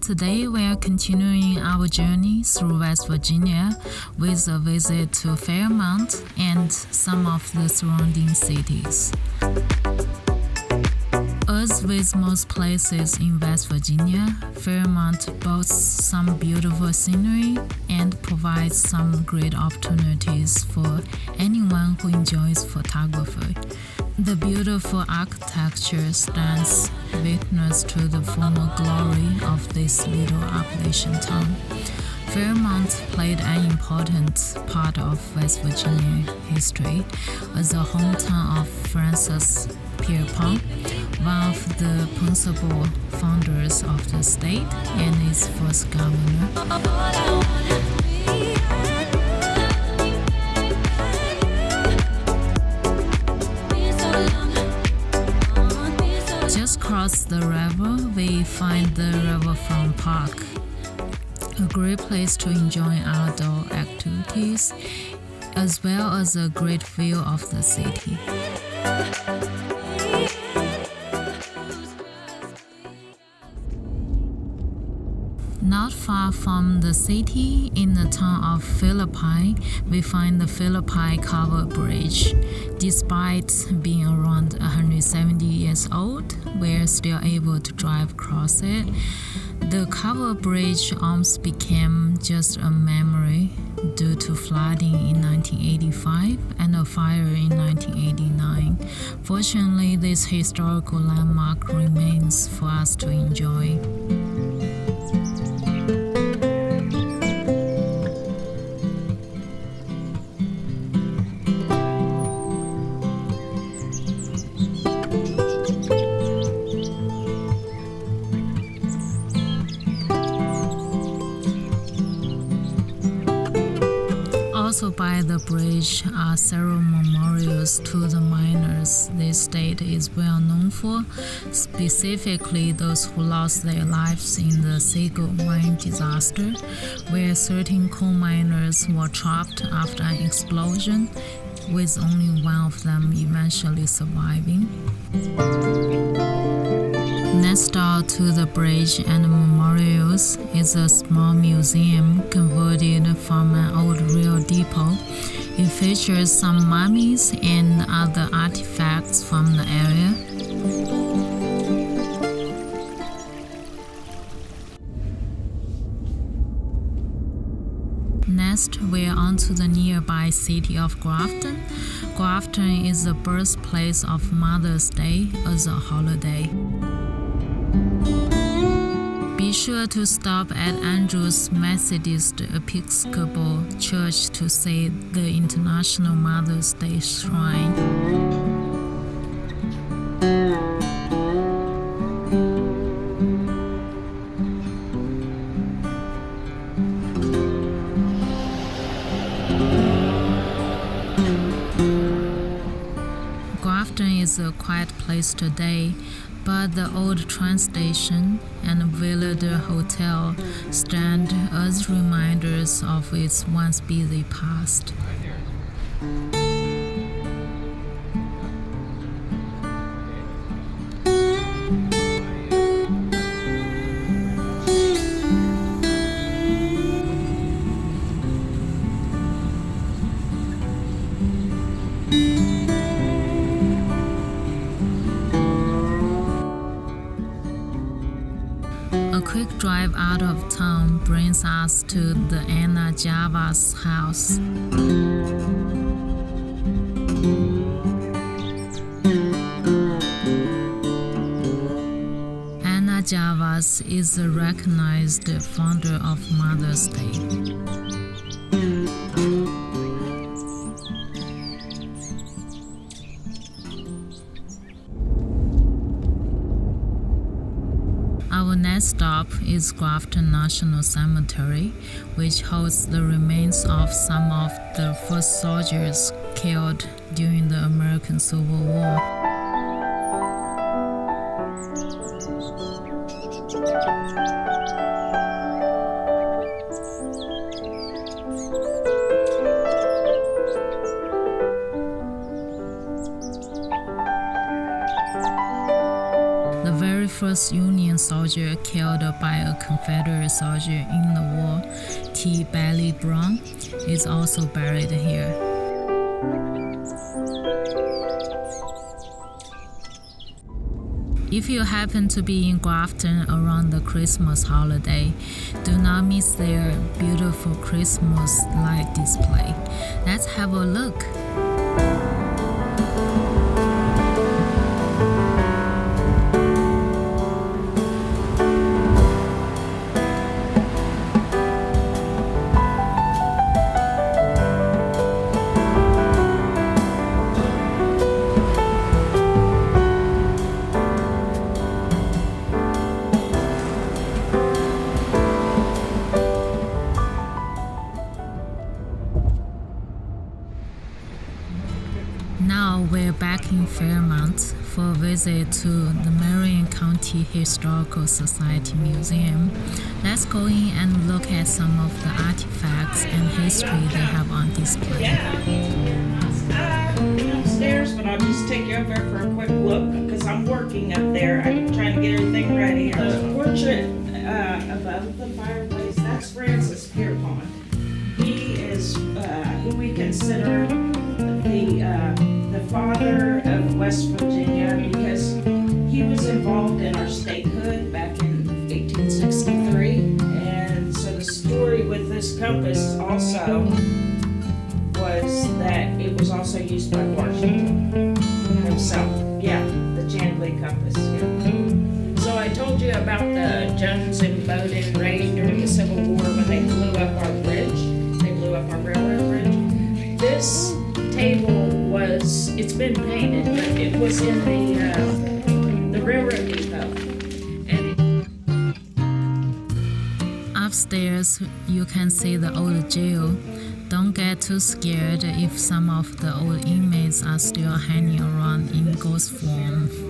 Today we are continuing our journey through West Virginia with a visit to Fairmont and some of the surrounding cities. As with most places in West Virginia, Fairmont boasts some beautiful scenery and provides some great opportunities for anyone who enjoys photography. The beautiful architecture stands witness to the former glory of this little Appalachian town. Fairmont played an important part of West Virginia history as the hometown of Francis Pierpont, one of the principal founders of the state and its first governor. Just across the river, we find the Riverfront Park, a great place to enjoy outdoor activities as well as a great view of the city. Not far from the city, in the town of Philippi, we find the Philippi Covered Bridge. Despite being around 170 years old, we're still able to drive across it. The covered bridge almost became just a memory due to flooding in 1985 and a fire in 1989. Fortunately, this historical landmark remains for us to enjoy. Also by the bridge are several memorials to the miners this state is well known for, specifically those who lost their lives in the Sago mine disaster, where 13 coal miners were trapped after an explosion, with only one of them eventually surviving. Next door to the bridge and memorials is a small museum converted from an old rail depot. It features some mummies and other artifacts from the area. Next, we're on to the nearby city of Grafton. Grafton is the birthplace of Mother's Day as a holiday. Be sure to stop at Andrews Methodist Episcopal Church to see the International Mother's Day Shrine. Grafton is a quiet place today, but the old train station and Willard Hotel stand as reminders of its once busy past. Quick drive out of town brings us to the Anna Jarvis house. Anna Jarvis is a recognized founder of Mother's Day. Stop is Grafton National Cemetery, which holds the remains of some of the first soldiers killed during the American Civil War. The very first Union soldier killed by a Confederate soldier in the war, T. Bailey Brown, is also buried here. If you happen to be in Grafton around the Christmas holiday, do not miss their beautiful Christmas light display. Let's have a look. Now we're back in Fairmont for a visit to the Marion County Historical Society Museum. Let's go in and look at some of the artifacts and history they have on display. Uh, upstairs, but I'll just take you over for a quick look because I'm working up there. I'm trying to get everything ready. The portrait uh, above the fireplace, that's Francis Pierpont. He is uh, who we consider the uh, father of West Virginia because he was involved in our statehood back in 1863. And so the story with this compass also was that it was also used by Washington himself. Yeah, the Chandley compass. Yeah. So I told you about the Jones and Imboden raid during the Civil War been painted, but it was in the uh, the railroad depot. Upstairs, you can see the old jail. Don't get too scared if some of the old inmates are still hanging around in ghost form.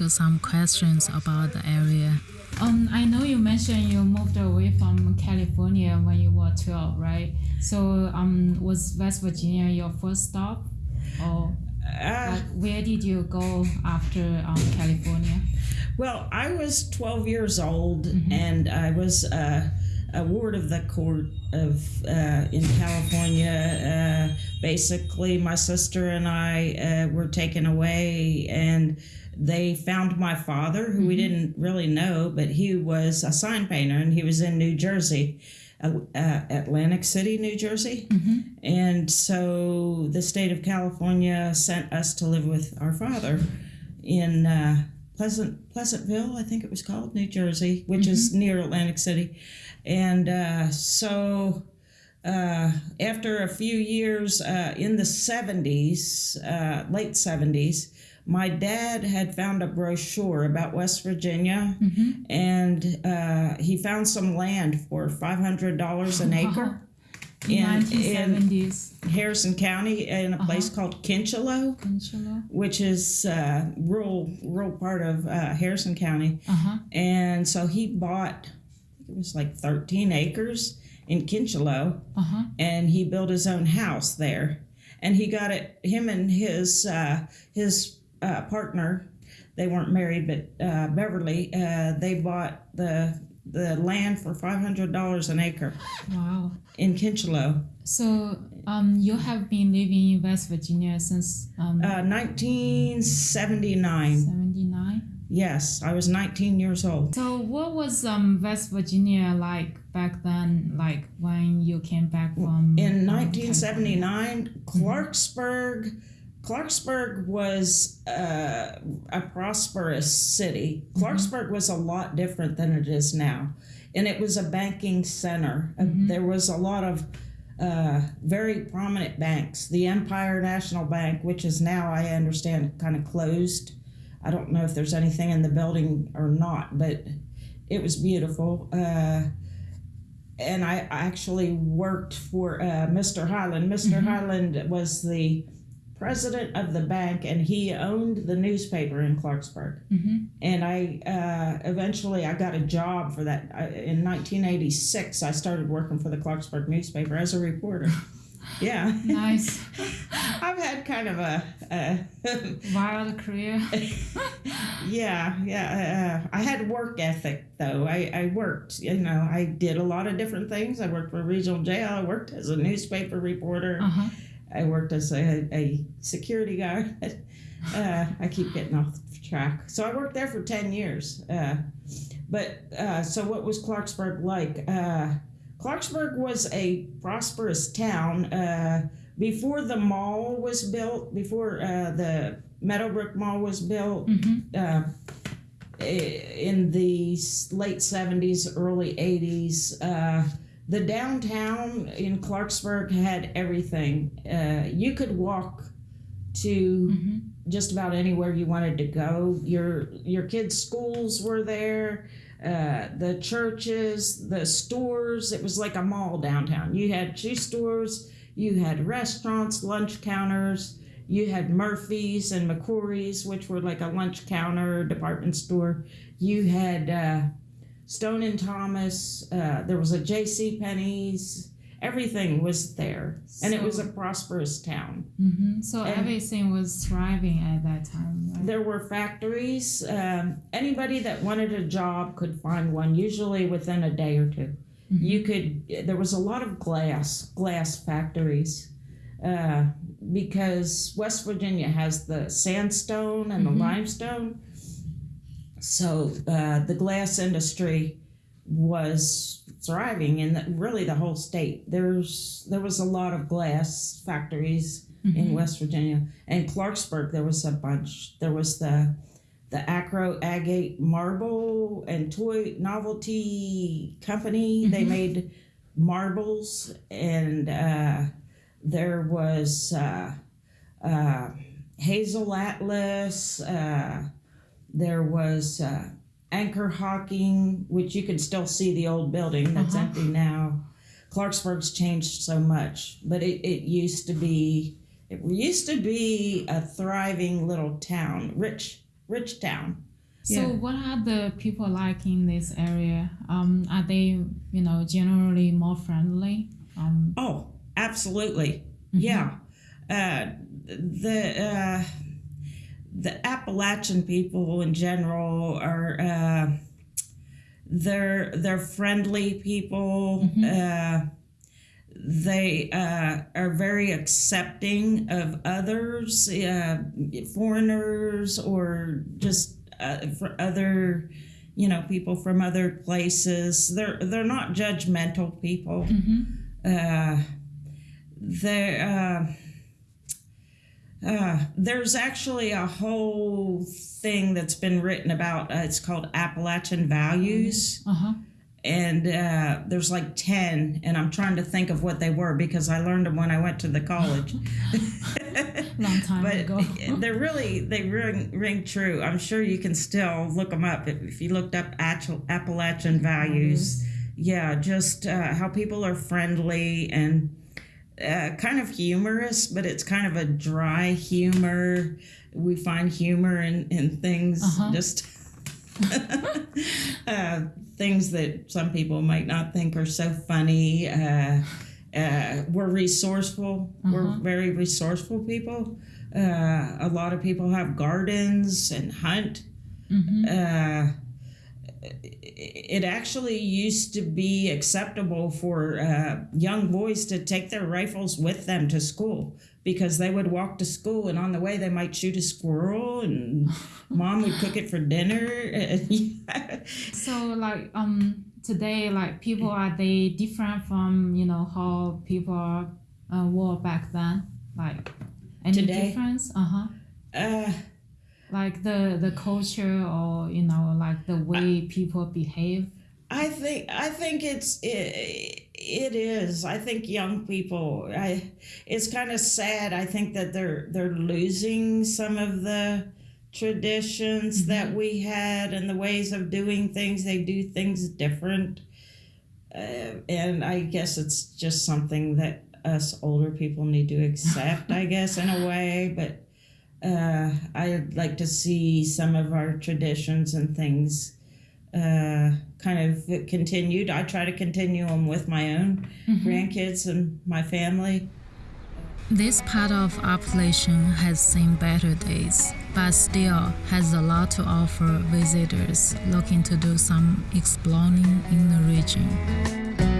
Ask some questions about the area. Um, I know you mentioned you moved away from California when you were 12, right? So, um, was West Virginia your first stop? Or Uh, like, where did you go after um, California? well, I was 12 years old and I was uh, a ward of the court of uh, in California. Uh, basically, my sister and I uh, were taken away and they found my father, who we didn't really know, but he was a sign painter and he was in New Jersey. Uh, uh, Atlantic City, New Jersey. And so the state of California sent us to live with our father in uh, Pleasant Pleasantville, I think it was called, New Jersey, which is near Atlantic City. And uh, so uh, after a few years uh, in the 70s, uh, late 70s, my dad had found a brochure about West Virginia and uh, he found some land for $500 an acre in, in 1970s. Harrison County in a place called Kincheloe, which is uh, rural rural part of uh, Harrison County. Uh-huh. And so he bought, it was like 13 acres in Kincheloe, Uh-huh. and he built his own house there. And he got it, him and his uh, his uh, partner, they weren't married, but uh, Beverly, uh, they bought the the land for five hundred dollars an acre Wow. in Kincheloe. So um, you have been living in West Virginia since um, Uh, 1979. 79? Yes, I was 19 years old. So what was um, West Virginia like back then, like when you came back from In um, 1979, Clarksburg, Clarksburg was uh, a prosperous city. Clarksburg was a lot different than it is now, and it was a banking center. Uh, Mhm. there was a lot of uh, very prominent banks. The Empire National Bank, which is now, I understand, kind of closed. I don't know if there's anything in the building or not, but it was beautiful. Uh, and I actually worked for uh, Mr. Highland. mister Mhm. Highland was the president of the bank, and he owned the newspaper in Clarksburg. Mhm. And I uh, eventually I got a job for that I, in 1986. I started working for the Clarksburg newspaper as a reporter. yeah, Nice. I've had kind of a. a Wild career. yeah, yeah. Uh, I had work ethic though. I, I worked, you know, I did a lot of different things. I worked for a regional jail. I worked as a newspaper reporter. Uh-huh. I worked as a, a security guard. uh, I keep getting off track. So I worked there for 10 years. Uh, but uh, so what was Clarksburg like? Uh, Clarksburg was a prosperous town. Uh, before the mall was built, before uh, the Meadowbrook Mall was built, hmm uh, in the late 70s, early 80s. The downtown in Clarksburg had everything. Uh, you could walk to hmm just about anywhere you wanted to go. Your your kids' schools were there. Uh, the churches, the stores. It was like a mall downtown. You had shoe stores. You had restaurants, lunch counters. You had Murphy's and McCrory's, which were like a lunch counter department store. You had uh, Stone and Thomas. Uh, there was a J.C. Penney's. Everything was there, and it was a prosperous town. hmm So And- everything was thriving at that time, right? There were factories. Um, anybody that wanted a job could find one, usually within a day or 2 Mhm. You could. There was a lot of glass glass factories, uh, because West Virginia has the sandstone and Mhm. the limestone. So uh, the glass industry was thriving in the, really the whole state. There's there was a lot of glass factories in Mhm. West Virginia. And Clarksburg, there was a bunch. There was the the Acro Agate Marble and Toy Novelty Company. They Mhm. made marbles, and uh, there was uh, uh, Hazel Atlas. Uh, there was uh, Anchor Hocking, which you can still see the old building that's Uh-huh. empty now. Clarksburg's changed so much, but it, it used to be it used to be a thriving little town, rich rich town. So Yeah. what are the people like in this area? Um, are they, you know, generally more friendly? Um, Oh, absolutely. mhm. Yeah. Uh, the uh, the Appalachian people in general are uh, they're they're friendly people. Mhm. Uh, they uh, are very accepting of others, uh, foreigners, or just uh, for other, you know, people from other places. They're they're not judgmental people Mhm. uh, there uh, there's actually a whole thing that's been written about uh, it's called appalachian values. Uh-huh. and uh, there's like 10 and i'm trying to think of what they were because i learned them when i went to the college. Long time but ago. they're really they ring, ring true. I'm sure you can still look them up if, if you looked up Appal- appalachian values. Yeah just uh, how people are friendly and uh, kind of humorous but it's kind of a dry humor we find humor in, in things Uh-huh. just uh, things that some people might not think are so funny uh, uh, we're resourceful we're Uh-huh. very resourceful people Uh, a lot of people have gardens and hunt. Mm-hmm. It actually used to be acceptable for uh, young boys to take their rifles with them to school because they would walk to school and on the way they might shoot a squirrel and mom would cook it for dinner. so like um today like people are they different from you know how people uh, were back then like any Today? difference uh-huh uh, like the the culture or you know like the way people behave I think I think it's it, it is. I think young people. I it's kind of sad. I think that they're they're losing some of the traditions that we had and the ways of doing things. They do things different, uh, and I guess it's just something that us older people need to accept. I guess in a way, but uh, I'd like to see some of our traditions and things uh, kind of continued. I try to continue them with my own grandkids and my family. This part of Appalachian has seen better days, but still has a lot to offer visitors looking to do some exploring in the region.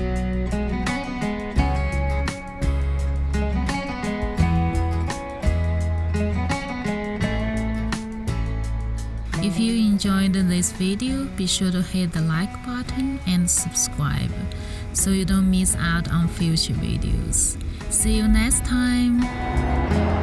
Enjoyed this video, be sure to hit the like button and subscribe so you don't miss out on future videos. See you next time!